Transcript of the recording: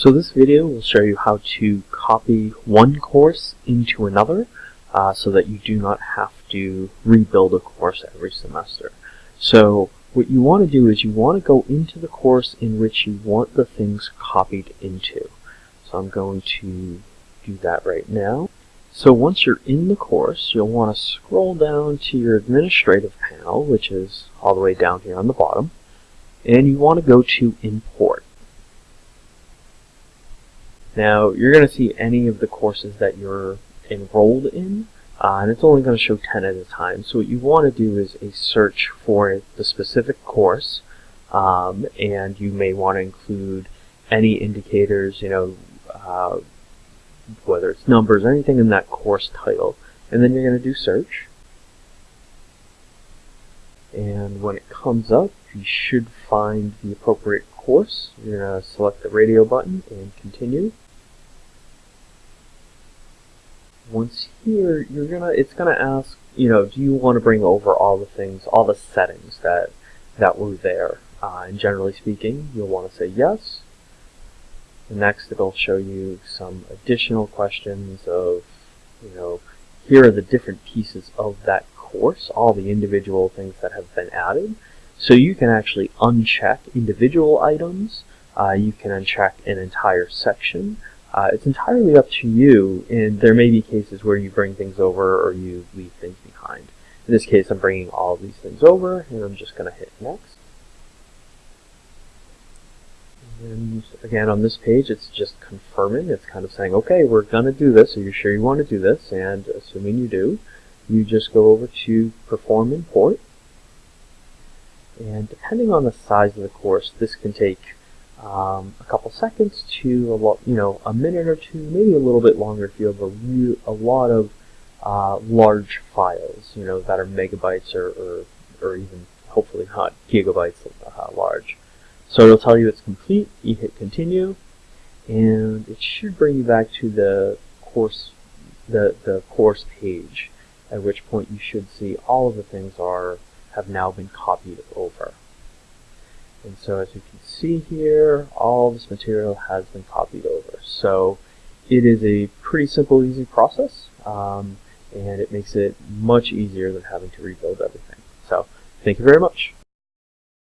So this video will show you how to copy one course into another uh, so that you do not have to rebuild a course every semester. So what you want to do is you want to go into the course in which you want the things copied into. So I'm going to do that right now. So once you're in the course, you'll want to scroll down to your administrative panel, which is all the way down here on the bottom, and you want to go to Import. Now, you're going to see any of the courses that you're enrolled in, uh, and it's only going to show 10 at a time. So what you want to do is a search for the specific course, um, and you may want to include any indicators, you know, uh, whether it's numbers, or anything in that course title. And then you're going to do search. And when it comes up, you should find the appropriate course. You're going to select the radio button and continue. Once here, you're gonna it's gonna ask, you know, do you want to bring over all the things, all the settings that that were there? Uh, and generally speaking, you'll want to say yes. Next, it'll show you some additional questions of, you know, here are the different pieces of that course, all the individual things that have been added. So you can actually uncheck individual items. Uh, you can uncheck an entire section. Uh, it's entirely up to you, and there may be cases where you bring things over or you leave things behind. In this case, I'm bringing all of these things over, and I'm just going to hit next. And again, on this page, it's just confirming. It's kind of saying, okay, we're going to do this. Are you sure you want to do this? And assuming you do, you just go over to Perform Import. And depending on the size of the course, this can take um, a couple seconds to a lot, you know, a minute or two, maybe a little bit longer if you have a, a lot of uh, large files, you know, that are megabytes or, or, or even hopefully not gigabytes uh, large. So it'll tell you it's complete, you hit continue, and it should bring you back to the course, the, the course page, at which point you should see all of the things are have now been copied over. And so as you can see here, all this material has been copied over. So it is a pretty simple, easy process, um, and it makes it much easier than having to rebuild everything. So thank you very much.